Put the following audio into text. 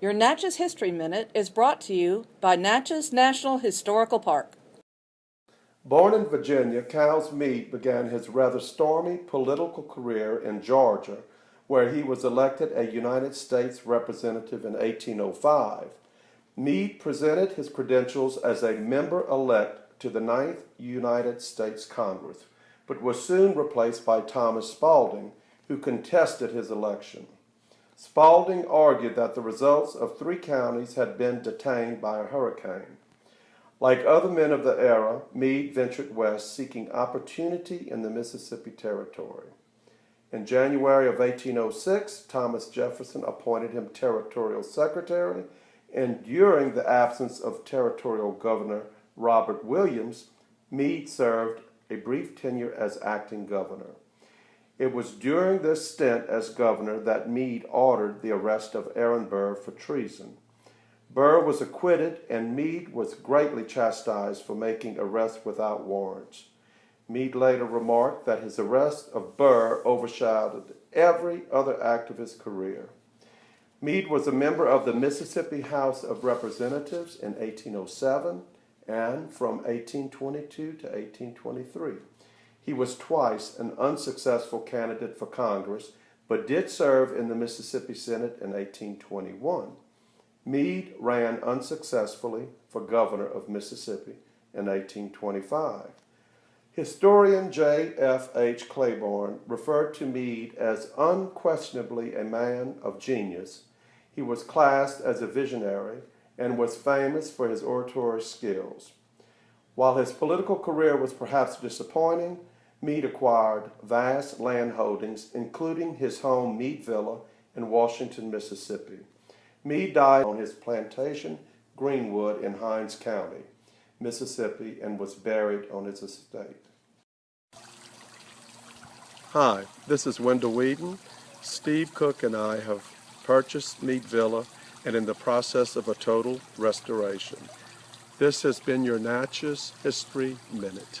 Your Natchez History Minute is brought to you by Natchez National Historical Park. Born in Virginia, Cowles Meade began his rather stormy political career in Georgia, where he was elected a United States Representative in 1805. Meade presented his credentials as a member-elect to the Ninth United States Congress, but was soon replaced by Thomas Spalding, who contested his election. Spalding argued that the results of three counties had been detained by a hurricane. Like other men of the era, Meade ventured west seeking opportunity in the Mississippi Territory. In January of 1806, Thomas Jefferson appointed him territorial secretary, and during the absence of territorial governor Robert Williams, Meade served a brief tenure as acting governor. It was during this stint as governor that Meade ordered the arrest of Aaron Burr for treason. Burr was acquitted, and Meade was greatly chastised for making arrests without warrants. Meade later remarked that his arrest of Burr overshadowed every other act of his career. Meade was a member of the Mississippi House of Representatives in 1807 and from 1822 to 1823. He was twice an unsuccessful candidate for Congress, but did serve in the Mississippi Senate in 1821. Meade ran unsuccessfully for governor of Mississippi in 1825. Historian J. F. H. Claiborne referred to Meade as unquestionably a man of genius. He was classed as a visionary and was famous for his oratory skills. While his political career was perhaps disappointing, Meade acquired vast land holdings, including his home Meade Villa in Washington, Mississippi. Meade died on his plantation, Greenwood, in Hinds County, Mississippi, and was buried on his estate. Hi, this is Wendell Whedon. Steve Cook and I have purchased Meade Villa and in the process of a total restoration. This has been your Natchez History Minute.